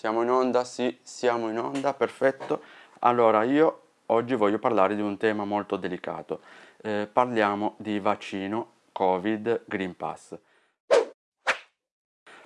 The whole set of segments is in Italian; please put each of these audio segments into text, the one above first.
Siamo in onda? Sì, siamo in onda, perfetto. Allora, io oggi voglio parlare di un tema molto delicato. Eh, parliamo di vaccino Covid Green Pass.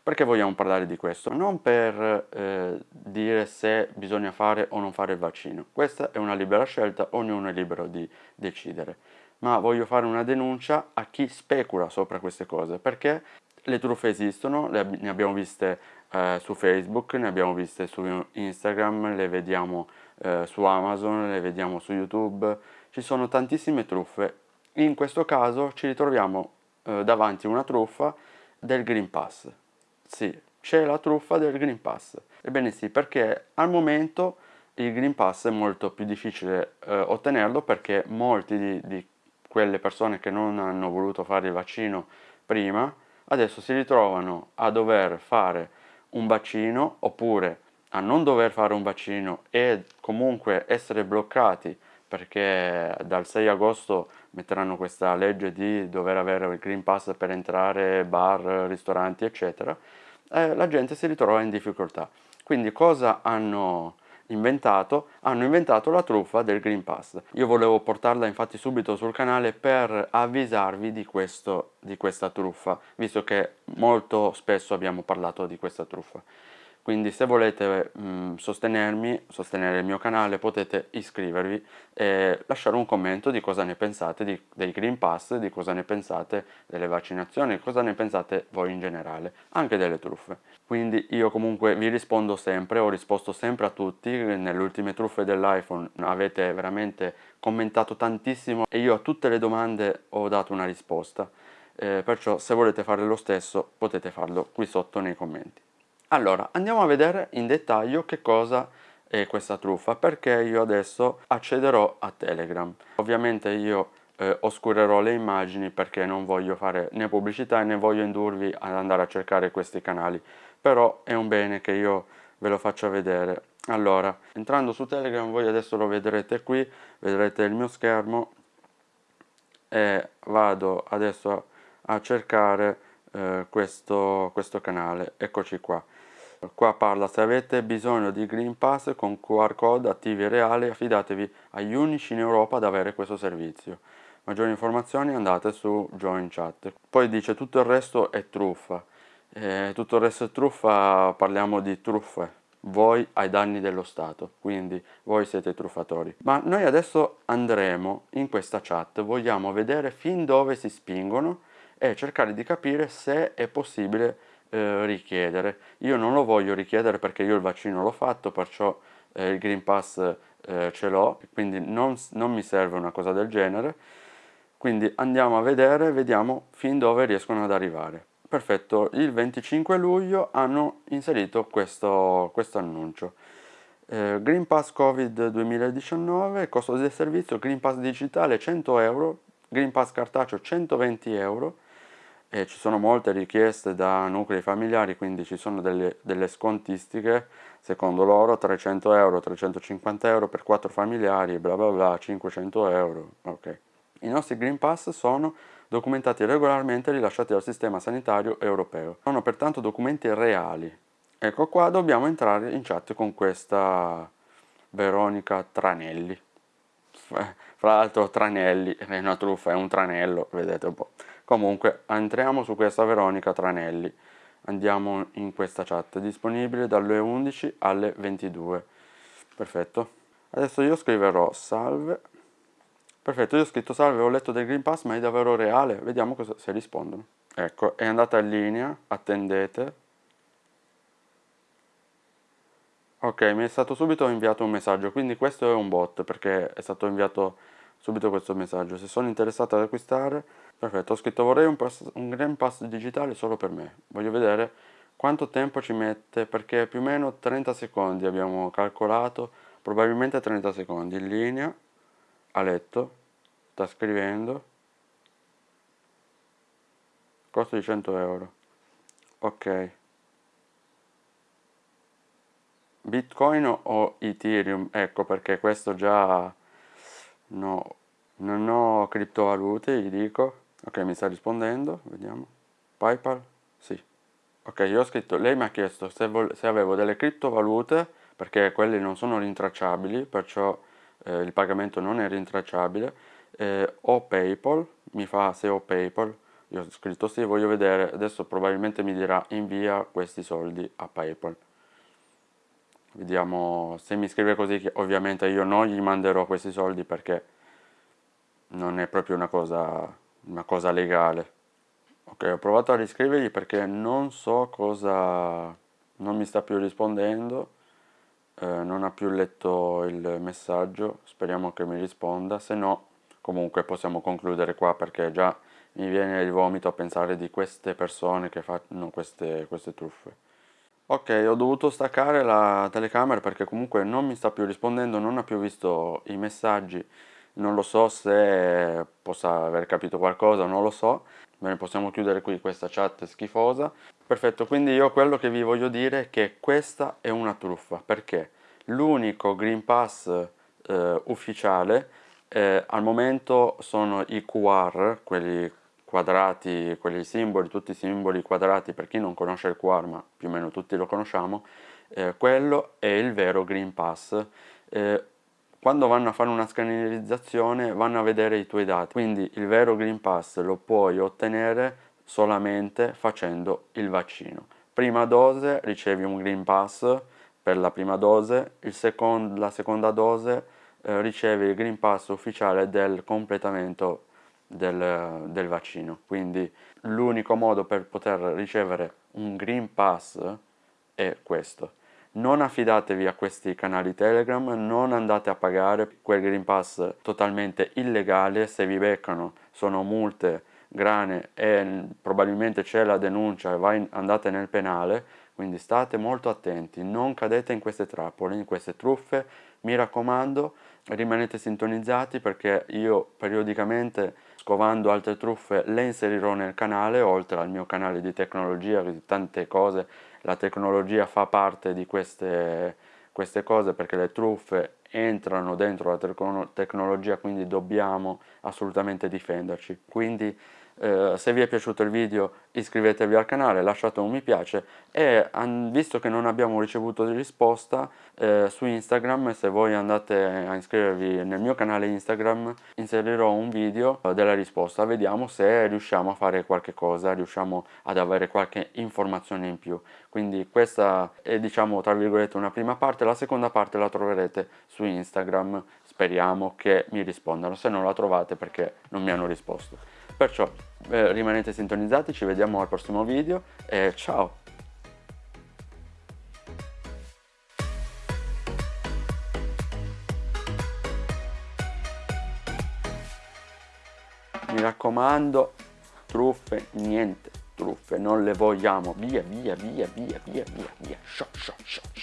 Perché vogliamo parlare di questo? Non per eh, dire se bisogna fare o non fare il vaccino. Questa è una libera scelta, ognuno è libero di decidere. Ma voglio fare una denuncia a chi specula sopra queste cose, perché le truffe esistono, le, ne abbiamo viste eh, su Facebook, ne abbiamo viste su Instagram, le vediamo eh, su Amazon, le vediamo su YouTube, ci sono tantissime truffe. In questo caso ci ritroviamo eh, davanti a una truffa del Green Pass. Sì, c'è la truffa del Green Pass. Ebbene sì, perché al momento il Green Pass è molto più difficile eh, ottenerlo perché molti di, di quelle persone che non hanno voluto fare il vaccino prima adesso si ritrovano a dover fare un vaccino oppure a non dover fare un vaccino e comunque essere bloccati perché dal 6 agosto metteranno questa legge di dover avere il Green Pass per entrare, bar, ristoranti eccetera, eh, la gente si ritrova in difficoltà. Quindi cosa hanno inventato, hanno inventato la truffa del Green Pass. Io volevo portarla infatti subito sul canale per avvisarvi di, questo, di questa truffa, visto che molto spesso abbiamo parlato di questa truffa. Quindi se volete mh, mm, sostenermi, sostenere il mio canale, potete iscrivervi e lasciare un commento di cosa ne pensate di, dei Green Pass, di cosa ne pensate delle vaccinazioni, cosa ne pensate voi in generale, anche delle truffe. Quindi io comunque vi rispondo sempre, ho risposto sempre a tutti, nelle ultime truffe dell'iPhone avete veramente commentato tantissimo e io a tutte le domande ho dato una risposta. Eh, perciò se volete fare lo stesso potete farlo qui sotto nei commenti. Allora, andiamo a vedere in dettaglio che cosa è questa truffa, perché io adesso accederò a Telegram. Ovviamente io eh, oscurerò le immagini perché non voglio fare né pubblicità né voglio indurvi ad andare a cercare questi canali, però è un bene che io ve lo faccia vedere. Allora, entrando su Telegram, voi adesso lo vedrete qui, vedrete il mio schermo e vado adesso a cercare eh, questo, questo canale, eccoci qua. Qua parla se avete bisogno di Green Pass con QR code attivi e reali affidatevi agli unici in Europa ad avere questo servizio. Maggiori informazioni andate su Join Chat. Poi dice tutto il resto è truffa. Eh, tutto il resto è truffa, parliamo di truffe. Voi ai danni dello Stato, quindi voi siete truffatori. Ma noi adesso andremo in questa chat, vogliamo vedere fin dove si spingono e cercare di capire se è possibile eh, richiedere. Io non lo voglio richiedere perché io il vaccino l'ho fatto, perciò eh, il Green Pass eh, ce l'ho, quindi non, non mi serve una cosa del genere. Quindi andiamo a vedere, vediamo fin dove riescono ad arrivare. Perfetto, il 25 luglio hanno inserito questo, questo annuncio. Eh, Green Pass Covid 2019, costo del servizio, Green Pass digitale 100 euro, Green Pass cartaceo 120 euro, e ci sono molte richieste da nuclei familiari, quindi ci sono delle, delle scontistiche, secondo loro 300 euro, 350 euro per 4 familiari, bla bla bla, 500 euro, ok. I nostri Green Pass sono documentati regolarmente e rilasciati dal sistema sanitario europeo. Sono pertanto documenti reali. Ecco qua dobbiamo entrare in chat con questa Veronica Tranelli. Fra l'altro Tranelli è una truffa, è un tranello, vedete un po'. Comunque entriamo su questa Veronica Tranelli, andiamo in questa chat, disponibile dalle 11 alle 22. Perfetto. Adesso io scriverò salve. Perfetto, io ho scritto salve, ho letto del Green Pass, ma è davvero reale? Vediamo cosa, se rispondono. Ecco, è andata in linea, attendete. Ok, mi è stato subito inviato un messaggio, quindi questo è un bot perché è stato inviato subito questo messaggio. Se sono interessato ad acquistare, perfetto, ho scritto vorrei un, pass, un Green Pass digitale solo per me. Voglio vedere quanto tempo ci mette, perché più o meno 30 secondi abbiamo calcolato, probabilmente 30 secondi, in linea, a letto, sta scrivendo, costo di 100 euro, ok. Bitcoin o Ethereum? Ecco perché questo già no, non ho criptovalute, gli dico. Ok, mi sta rispondendo, vediamo. PayPal? Sì. Ok, io ho scritto, lei mi ha chiesto se, se avevo delle criptovalute, perché quelle non sono rintracciabili, perciò eh, il pagamento non è rintracciabile, eh, ho PayPal, mi fa se ho PayPal, io ho scritto sì, voglio vedere, adesso probabilmente mi dirà invia questi soldi a PayPal. Vediamo se mi scrive così, ovviamente io non gli manderò questi soldi perché non è proprio una cosa, una cosa legale. Ok, ho provato a riscrivergli perché non so cosa... non mi sta più rispondendo, eh, non ha più letto il messaggio, speriamo che mi risponda, se no comunque possiamo concludere qua perché già mi viene il vomito a pensare di queste persone che fanno queste, queste truffe. Ok, ho dovuto staccare la telecamera perché comunque non mi sta più rispondendo, non ha più visto i messaggi, non lo so se possa aver capito qualcosa, non lo so. Bene, possiamo chiudere qui questa chat schifosa. Perfetto, quindi io quello che vi voglio dire è che questa è una truffa, perché l'unico Green Pass eh, ufficiale eh, al momento sono i QR, quelli quadrati, quelli simboli, tutti i simboli quadrati per chi non conosce il QR, ma più o meno tutti lo conosciamo, eh, quello è il vero Green Pass. Eh, quando vanno a fare una scannerizzazione vanno a vedere i tuoi dati, quindi il vero Green Pass lo puoi ottenere solamente facendo il vaccino. Prima dose ricevi un Green Pass per la prima dose, second, la seconda dose eh, ricevi il Green Pass ufficiale del completamento del, del vaccino. Quindi l'unico modo per poter ricevere un Green Pass è questo. Non affidatevi a questi canali Telegram, non andate a pagare quel Green Pass totalmente illegale, se vi beccano sono multe grane e probabilmente c'è la denuncia e andate nel penale, quindi state molto attenti, non cadete in queste trappole, in queste truffe, mi raccomando rimanete sintonizzati perché io periodicamente scovando altre truffe le inserirò nel canale oltre al mio canale di tecnologia di tante cose. La tecnologia fa parte di queste, queste cose perché le truffe entrano dentro la tecnologia quindi dobbiamo assolutamente difenderci. Quindi eh, se vi è piaciuto il video iscrivetevi al canale, lasciate un mi piace e visto che non abbiamo ricevuto risposta eh, su Instagram se voi andate a iscrivervi nel mio canale Instagram inserirò un video della risposta. Vediamo se riusciamo a fare qualche cosa riusciamo ad avere qualche informazione in più. Quindi questa è diciamo tra virgolette una prima parte la seconda parte la troverete su Instagram. Speriamo che mi rispondano. Se non la trovate perché non mi hanno risposto Perciò eh, rimanete sintonizzati, ci vediamo al prossimo video e ciao! Mi raccomando, truffe, niente truffe, non le vogliamo, via, via, via, via, via, via, via, shot, shot, shot.